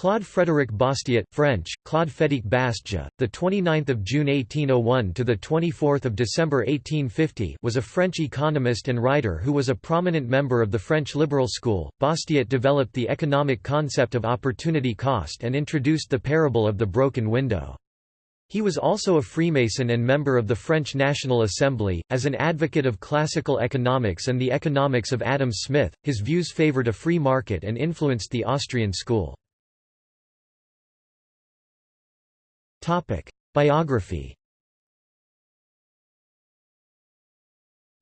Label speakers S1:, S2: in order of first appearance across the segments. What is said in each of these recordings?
S1: Claude Frédéric Bastiat, French, Claude Frédéric Bastiat, the 29th of June 1801 to the 24th of December 1850, was a French economist and writer who was a prominent member of the French liberal school. Bastiat developed the economic concept of opportunity cost and introduced the parable of the broken window. He was also a Freemason and member of the French National Assembly. As an advocate of classical economics and the economics of Adam Smith, his views favored a free market and influenced the Austrian school. Biography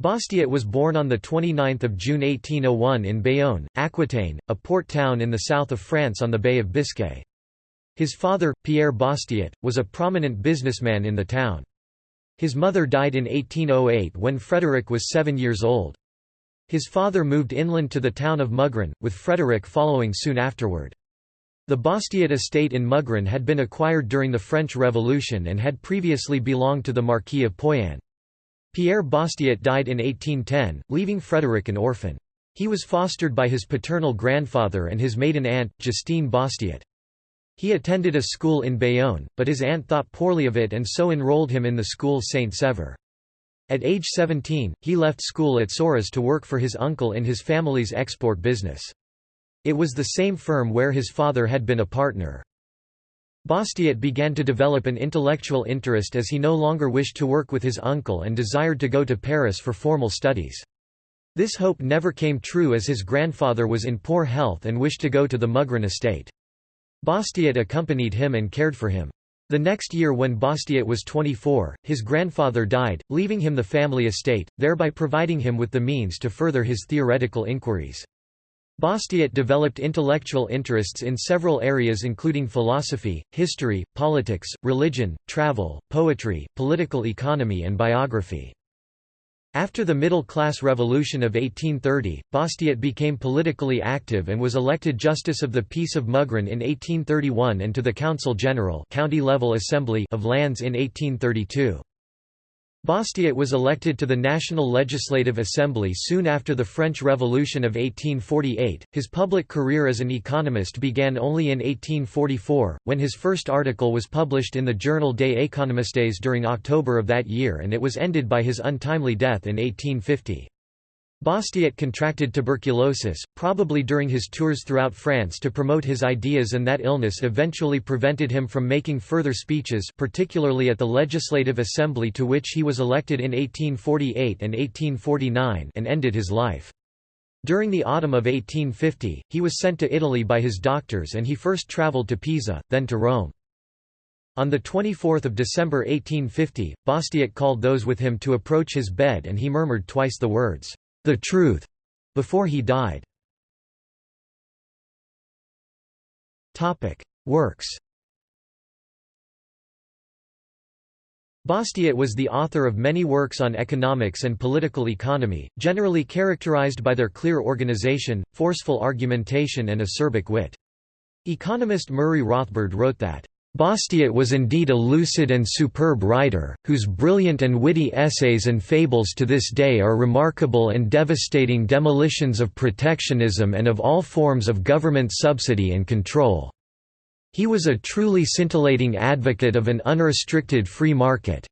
S1: Bastiat was born on 29 June 1801 in Bayonne, Aquitaine, a port town in the south of France on the Bay of Biscay. His father, Pierre Bastiat, was a prominent businessman in the town. His mother died in 1808 when Frederick was seven years old. His father moved inland to the town of Mugron, with Frederick following soon afterward. The Bastiat estate in Mugron had been acquired during the French Revolution and had previously belonged to the Marquis of Poyanne. Pierre Bastiat died in 1810, leaving Frederick an orphan. He was fostered by his paternal grandfather and his maiden aunt, Justine Bastiat. He attended a school in Bayonne, but his aunt thought poorly of it and so enrolled him in the school Saint-Sever. At age 17, he left school at Sorèze to work for his uncle in his family's export business. It was the same firm where his father had been a partner. Bastiat began to develop an intellectual interest as he no longer wished to work with his uncle and desired to go to Paris for formal studies. This hope never came true as his grandfather was in poor health and wished to go to the Mugron estate. Bastiat accompanied him and cared for him. The next year when Bastiat was 24, his grandfather died, leaving him the family estate, thereby providing him with the means to further his theoretical inquiries. Bastiat developed intellectual interests in several areas including philosophy, history, politics, religion, travel, poetry, political economy and biography. After the middle-class revolution of 1830, Bastiat became politically active and was elected Justice of the Peace of Mugron in 1831 and to the Council General county-level assembly of Landes in 1832. Bastiat was elected to the National Legislative Assembly soon after the French Revolution of 1848. His public career as an economist began only in 1844, when his first article was published in the journal Des Économistes during October of that year and it was ended by his untimely death in 1850. Bastiat contracted tuberculosis, probably during his tours throughout France to promote his ideas and that illness eventually prevented him from making further speeches particularly at the Legislative Assembly to which he was elected in 1848 and 1849 and ended his life. During the autumn of 1850, he was sent to Italy by his doctors and he first travelled to Pisa, then to Rome. On 24 December 1850, Bastiat called those with him to approach his bed and he murmured twice the words, the truth before he died. Topic: Works. Bastiat was the author of many works on economics and political economy, generally characterized by their clear organization, forceful argumentation and acerbic wit. Economist Murray Rothbard wrote that Bastiat was indeed a lucid and superb writer, whose brilliant and witty essays and fables to this day are remarkable and devastating demolitions of protectionism and of all forms of government subsidy and control. He was a truly scintillating advocate of an unrestricted free market.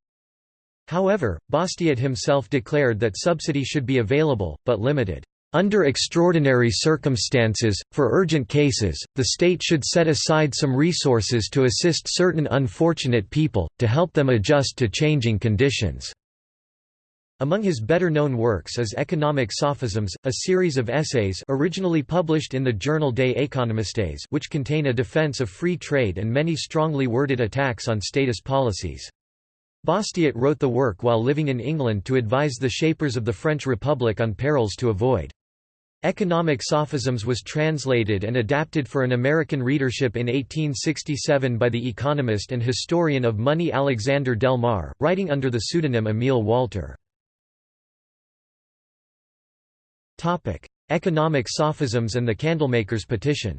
S1: However, Bastiat himself declared that subsidy should be available, but limited. Under extraordinary circumstances, for urgent cases, the state should set aside some resources to assist certain unfortunate people, to help them adjust to changing conditions. Among his better-known works is Economic Sophisms, a series of essays originally published in the journal Des Économistes which contain a defense of free trade and many strongly worded attacks on statist policies. Bastiat wrote the work while living in England to advise the shapers of the French Republic on perils to avoid. Economic Sophisms was translated and adapted for an American readership in 1867 by the economist and historian of money Alexander Del Mar, writing under the pseudonym Emile Walter. Economic Sophisms and the Candlemaker's Petition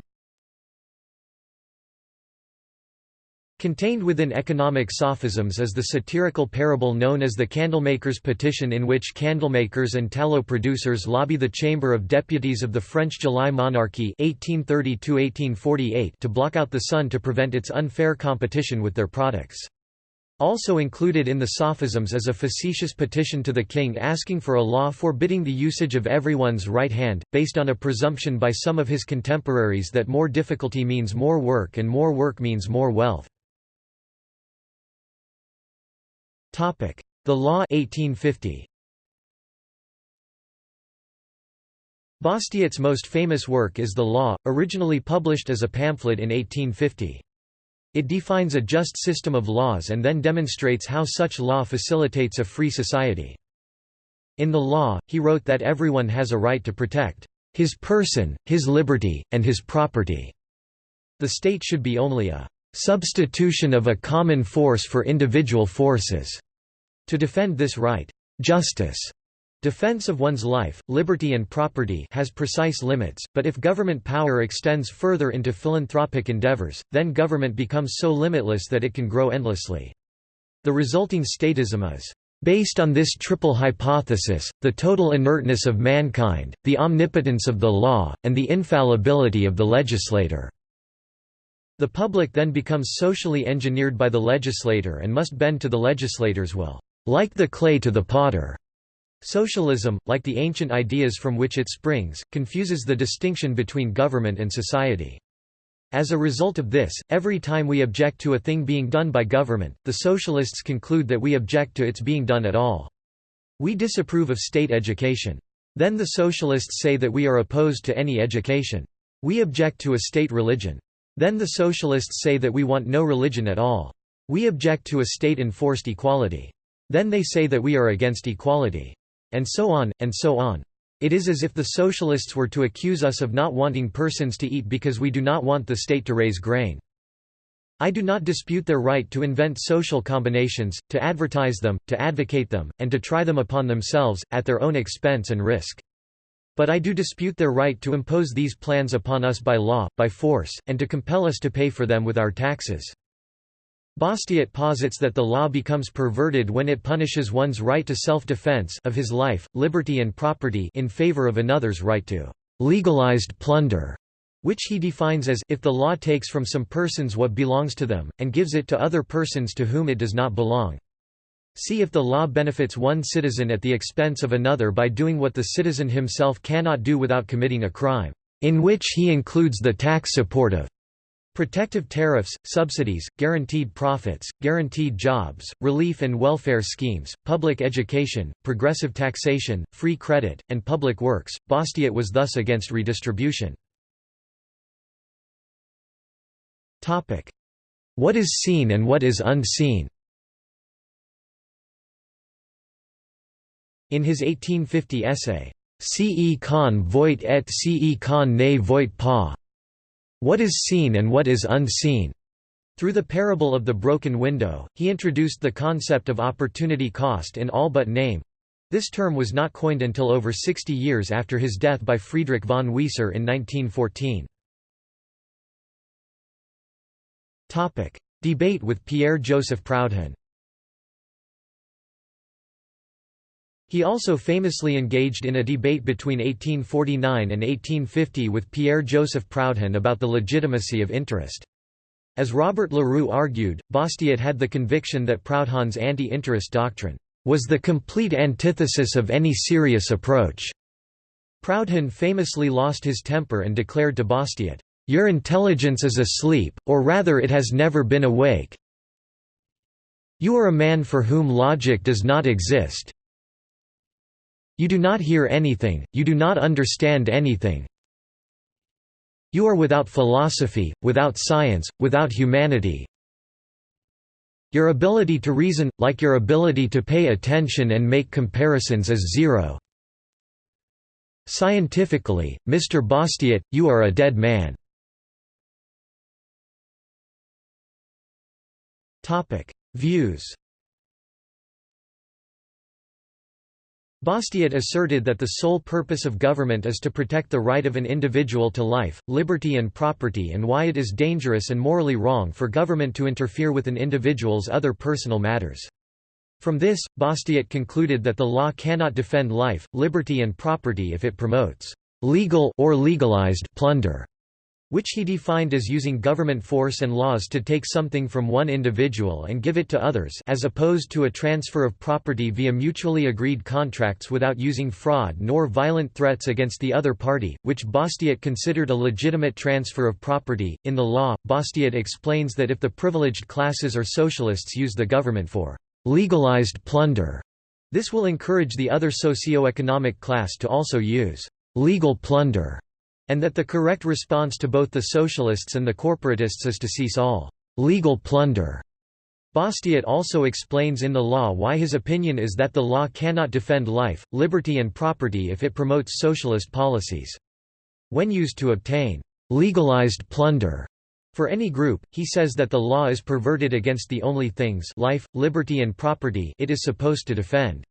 S1: Contained within economic sophisms is the satirical parable known as the Candlemakers' Petition in which candlemakers and tallow producers lobby the Chamber of Deputies of the French July monarchy 1830 to block out the sun to prevent its unfair competition with their products. Also included in the sophisms is a facetious petition to the king asking for a law forbidding the usage of everyone's right hand, based on a presumption by some of his contemporaries that more difficulty means more work and more work means more wealth. The Law 1850. Bastiat's most famous work is The Law, originally published as a pamphlet in 1850. It defines a just system of laws and then demonstrates how such law facilitates a free society. In the law, he wrote that everyone has a right to protect his person, his liberty, and his property. The state should be only a substitution of a common force for individual forces. To defend this right, justice Defense of one's life, liberty and property has precise limits, but if government power extends further into philanthropic endeavors, then government becomes so limitless that it can grow endlessly. The resulting statism is Based on this triple hypothesis, the total inertness of mankind, the omnipotence of the law, and the infallibility of the legislator. The public then becomes socially engineered by the legislator and must bend to the legislator's will like the clay to the potter. Socialism, like the ancient ideas from which it springs, confuses the distinction between government and society. As a result of this, every time we object to a thing being done by government, the socialists conclude that we object to its being done at all. We disapprove of state education. Then the socialists say that we are opposed to any education. We object to a state religion. Then the socialists say that we want no religion at all. We object to a state-enforced equality. Then they say that we are against equality. And so on, and so on. It is as if the socialists were to accuse us of not wanting persons to eat because we do not want the state to raise grain. I do not dispute their right to invent social combinations, to advertise them, to advocate them, and to try them upon themselves, at their own expense and risk. But I do dispute their right to impose these plans upon us by law, by force, and to compel us to pay for them with our taxes. Bastiat posits that the law becomes perverted when it punishes one's right to self-defense of his life, liberty and property in favor of another's right to legalized plunder, which he defines as if the law takes from some persons what belongs to them, and gives it to other persons to whom it does not belong. See if the law benefits one citizen at the expense of another by doing what the citizen himself cannot do without committing a crime, in which he includes the tax support of Protective tariffs, subsidies, guaranteed profits, guaranteed jobs, relief and welfare schemes, public education, progressive taxation, free credit, and public works. Bastiat was thus against redistribution. Topic: What is seen and what is unseen In his 1850 essay, Ce qu'on voit et ce qu'on ne voit pas, what is seen and what is unseen. Through the parable of the broken window, he introduced the concept of opportunity cost in all but name. This term was not coined until over 60 years after his death by Friedrich von Wieser in 1914. Debate with Pierre-Joseph Proudhon He also famously engaged in a debate between 1849 and 1850 with Pierre-Joseph Proudhon about the legitimacy of interest. As Robert Leroux argued, Bastiat had the conviction that Proudhon's anti-interest doctrine was the complete antithesis of any serious approach. Proudhon famously lost his temper and declared to Bastiat, "'Your intelligence is asleep, or rather it has never been awake. You are a man for whom logic does not exist, you do not hear anything, you do not understand anything. You are without philosophy, without science, without humanity. Your ability to reason, like your ability to pay attention and make comparisons is zero. Scientifically, Mr. Bastiat, you are a dead man. Views Bastiat asserted that the sole purpose of government is to protect the right of an individual to life, liberty and property and why it is dangerous and morally wrong for government to interfere with an individual's other personal matters. From this, Bastiat concluded that the law cannot defend life, liberty and property if it promotes legal or legalized plunder which he defined as using government force and laws to take something from one individual and give it to others as opposed to a transfer of property via mutually agreed contracts without using fraud nor violent threats against the other party, which Bastiat considered a legitimate transfer of property. In the law, Bastiat explains that if the privileged classes or socialists use the government for legalized plunder, this will encourage the other socio-economic class to also use legal plunder and that the correct response to both the socialists and the corporatists is to cease all legal plunder. Bastiat also explains in the law why his opinion is that the law cannot defend life, liberty and property if it promotes socialist policies. When used to obtain legalized plunder for any group, he says that the law is perverted against the only things life, liberty and property it is supposed to defend.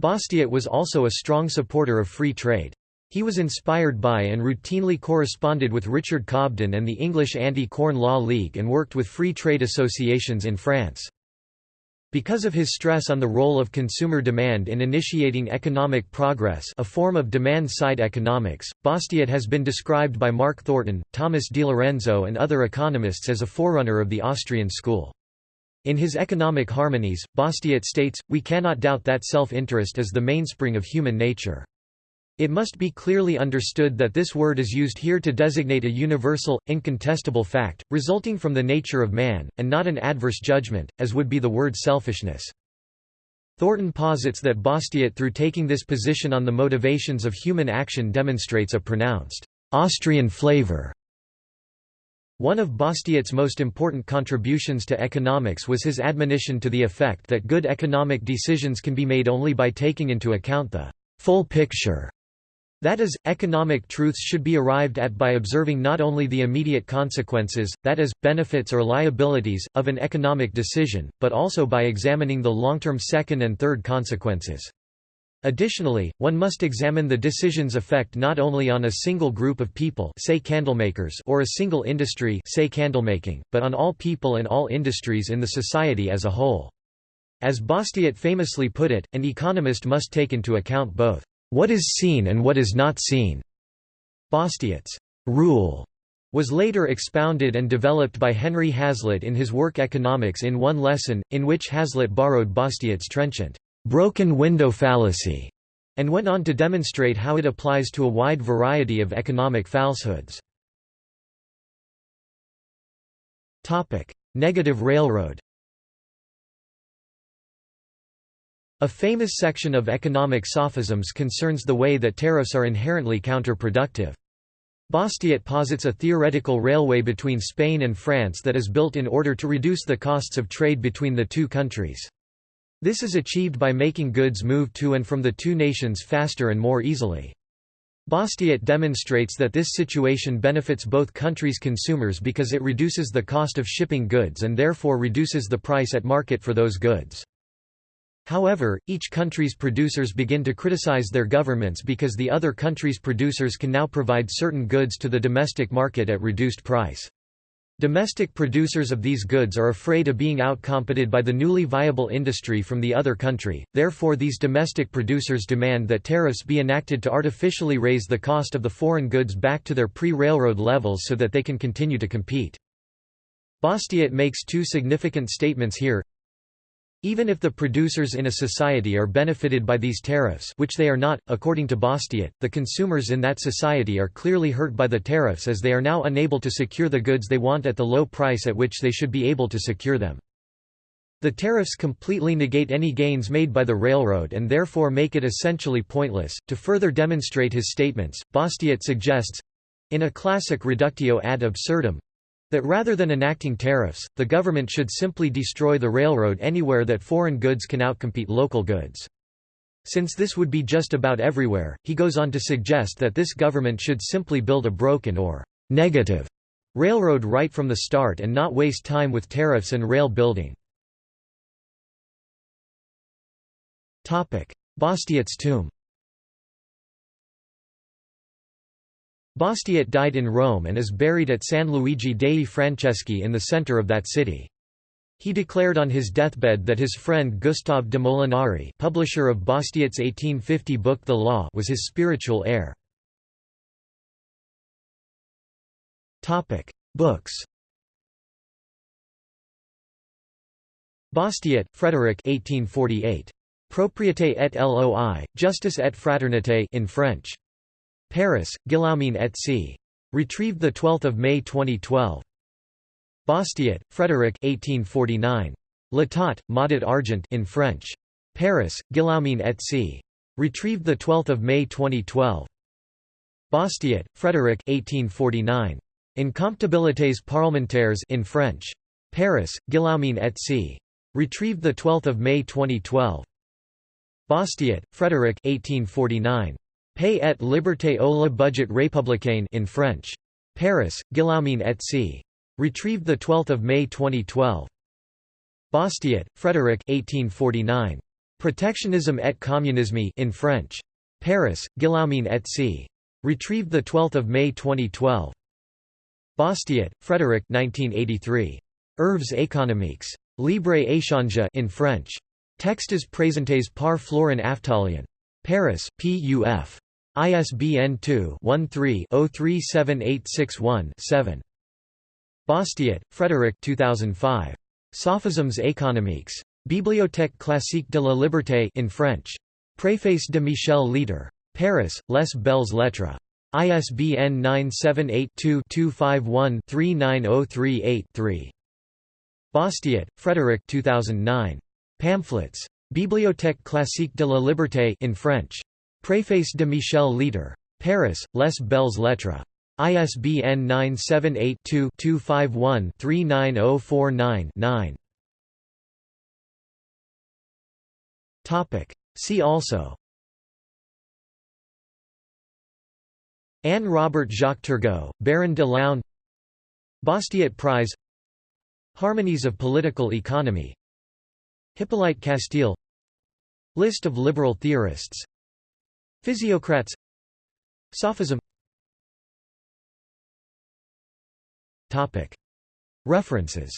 S1: Bastiat was also a strong supporter of free trade. He was inspired by and routinely corresponded with Richard Cobden and the English Anti-Corn Law League and worked with free trade associations in France. Because of his stress on the role of consumer demand in initiating economic progress a form of demand-side economics, Bastiat has been described by Mark Thornton, Thomas DiLorenzo and other economists as a forerunner of the Austrian school. In his Economic Harmonies, Bastiat states, We cannot doubt that self-interest is the mainspring of human nature. It must be clearly understood that this word is used here to designate a universal, incontestable fact, resulting from the nature of man, and not an adverse judgment, as would be the word selfishness. Thornton posits that Bastiat through taking this position on the motivations of human action demonstrates a pronounced Austrian flavor. One of Bastiat's most important contributions to economics was his admonition to the effect that good economic decisions can be made only by taking into account the full picture that is, economic truths should be arrived at by observing not only the immediate consequences, that is, benefits or liabilities, of an economic decision, but also by examining the long-term second and third consequences. Additionally, one must examine the decision's effect not only on a single group of people say candlemakers or a single industry say candlemaking, but on all people and all industries in the society as a whole. As Bastiat famously put it, an economist must take into account both what is seen and what is not seen. Bastiat's rule was later expounded and developed by Henry Hazlitt in his work Economics in One Lesson, in which Hazlitt borrowed Bastiat's trenchant, broken window fallacy, and went on to demonstrate how it applies to a wide variety of economic falsehoods. Negative railroad A famous section of economic sophisms concerns the way that tariffs are inherently counterproductive. Bastiat posits a theoretical railway between Spain and France that is built in order to reduce the costs of trade between the two countries. This is achieved by making goods move to and from the two nations faster and more easily. Bastiat demonstrates that this situation benefits both countries' consumers because it reduces the cost of shipping goods and therefore reduces the price at market for those goods. However, each country's producers begin to criticize their governments because the other country's producers can now provide certain goods to the domestic market at reduced price. Domestic producers of these goods are afraid of being outcompeted by the newly viable industry from the other country, therefore these domestic producers demand that tariffs be enacted to artificially raise the cost of the foreign goods back to their pre-railroad levels so that they can continue to compete. Bastiat makes two significant statements here. Even if the producers in a society are benefited by these tariffs which they are not, according to Bastiat, the consumers in that society are clearly hurt by the tariffs as they are now unable to secure the goods they want at the low price at which they should be able to secure them. The tariffs completely negate any gains made by the railroad and therefore make it essentially pointless. To further demonstrate his statements, Bastiat suggests in a classic reductio ad absurdum that rather than enacting tariffs, the government should simply destroy the railroad anywhere that foreign goods can outcompete local goods. Since this would be just about everywhere, he goes on to suggest that this government should simply build a broken or negative railroad right from the start and not waste time with tariffs and rail building. Bastiat's tomb Bastiat died in Rome and is buried at San Luigi dei Francesi in the center of that city. He declared on his deathbed that his friend Gustave de Molinari publisher of Bastiat's 1850 book The Law was his spiritual heir. Books Bastiat, Frédéric 1848. Propriété et loi, Justice et Fraternité in French. Paris, Guillaumin et C. Retrieved 12 May 2012. Bastiat, Frédéric 1849. L'état, Maudit Argent in French. Paris, Guillaumin et C. Retrieved 12 May 2012. Bastiat, Frédéric 1849. Incompatibilités parlementaires in French. Paris, Guillaumin et C. Retrieved 12 May 2012. Bastiat, Frédéric 1849. Paix et liberté au la budget républicain in French. Paris, Guillaumin et C. Retrieved 12 May 2012. Bastiat, Frédéric 1849. Protectionisme et communisme in French. Paris, Guillaumin et C. Retrieved 12 May 2012. Bastiat, Frédéric 1983. Œuvres économiques. Libre échange in French. Textes présentés par Florin Aftalion. Paris, PUF. ISBN 2-13-037861-7. Bastiat, Frédéric 2005. Sophismes économiques. Bibliothèque classique de la liberté in French. Préface de Michel Leter. Paris, Les Belles Lettres. ISBN 978-2-251-39038-3. Bastiat, Frédéric 2009. Pamphlets. Bibliothèque classique de la liberté in French. Préface de Michel Leter. Paris, Les Belles Lettres. ISBN 978-2-251-39049-9. See also. Anne Robert Jacques Turgot, Baron de Laune Bastiat Prize. Harmonies of Political Economy. Hippolyte Castille List of liberal theorists Physiocrats. Sophism. Topic. References.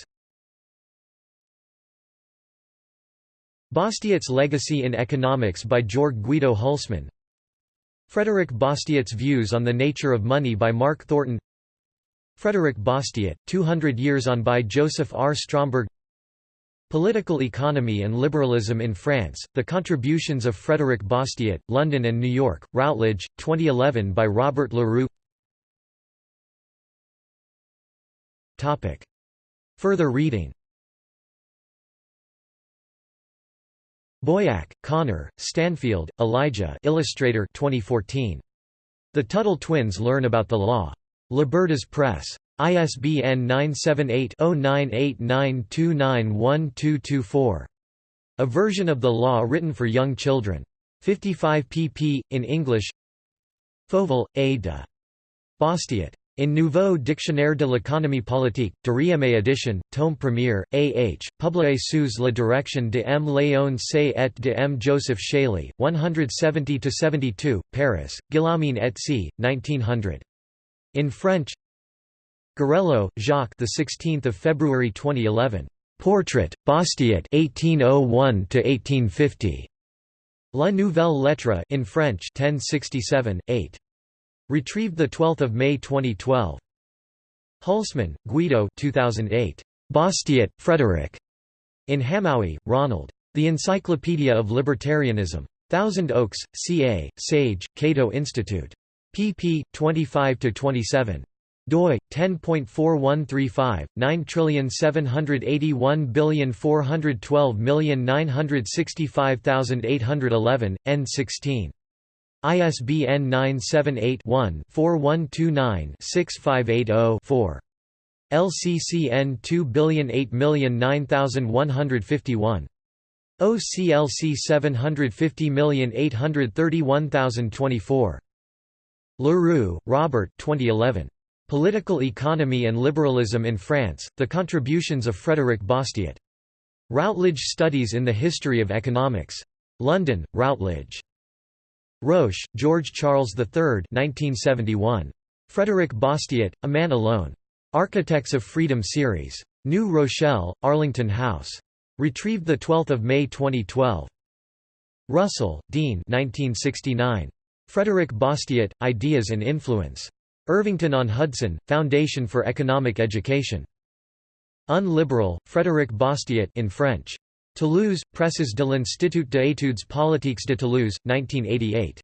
S1: Bastiat's Legacy in Economics by Jörg Guido Hülsmann Frederick Bastiat's Views on the Nature of Money by Mark Thornton. Frederick Bastiat, 200 Years on by Joseph R. Stromberg Political Economy and Liberalism in France, The Contributions of Frédéric Bastiat, London and New York, Routledge, 2011 by Robert Leroux Further reading Boyack, Connor, Stanfield, Elijah Illustrator 2014. The Tuttle Twins Learn About the Law. Libertas Press. ISBN 978-0989291224. A version of the law written for young children. 55 pp. in English Fauvel, A. de. Bastiat. In Nouveau Dictionnaire de l'économie politique, Deuxième édition, tome premier, A.H., publié sous la direction de M. Léon Say et de M. Joseph Chailley, 170–72, Paris, Guillaumin et C., 1900. In French Garello, Jacques the 16th of February 2011. Portrait, Bastiat 1801 to 1850. La Nouvelle Lettre in French 1067, 8. Retrieved 12 May 2012. Hülsmann, Guido 2008. Bastiat, Frederick. In Hamowy, Ronald. The Encyclopedia of Libertarianism. Thousand Oaks, CA, Sage, Cato Institute. pp. 25–27 doi 10.4135 9781412965811 n16 ISBN 978-1-4129-6580-4. LCCN 2008909151. OCLC 750831024. Leroux, Robert 2011. Political Economy and Liberalism in France, The Contributions of Frédéric Bastiat. Routledge Studies in the History of Economics. London, Routledge. Roche, George Charles III 1971. Frederick Bastiat, A Man Alone. Architects of Freedom series. New Rochelle, Arlington House. Retrieved 12 May 2012. Russell, Dean 1969. Frederick Bastiat, Ideas and Influence. Irvington-on-Hudson, Foundation for Economic Education. Unliberal, Frédéric Bastiat in French. Toulouse, Presses de l'Institut d'études politiques de Toulouse, 1988.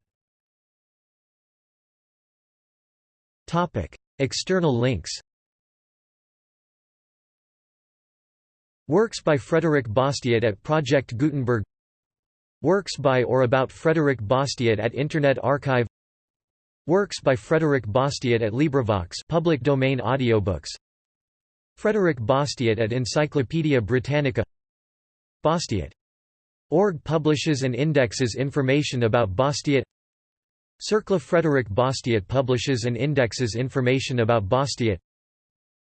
S1: External links Works by Frédéric Bastiat at Project Gutenberg Works by or about Frédéric Bastiat at Internet Archive Works by Frederick Bastiat at LibriVox public domain audiobooks Frédéric Bastiat at Encyclopædia Britannica Bastiat. Org publishes and indexes information about Bastiat Cercle Frederick Bastiat publishes and indexes information about Bastiat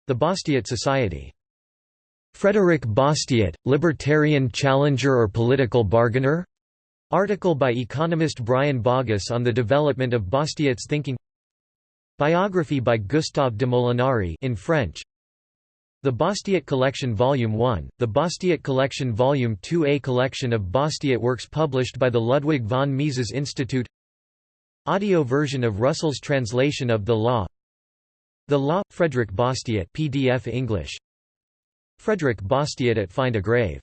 S1: The Bastiat Society Frederick Bastiat, libertarian challenger or political bargainer? Article by economist Brian Bogus on the development of Bastiat's thinking. Biography by Gustave de Molinari in French. The Bastiat Collection Volume 1, the Bastiat Collection Volume 2 A collection of Bastiat works published by the Ludwig von Mises Institute. Audio version of Russell's translation of The Law. The Law, Frederick Bastiat PDF English. Frederick Bastiat at Find a Grave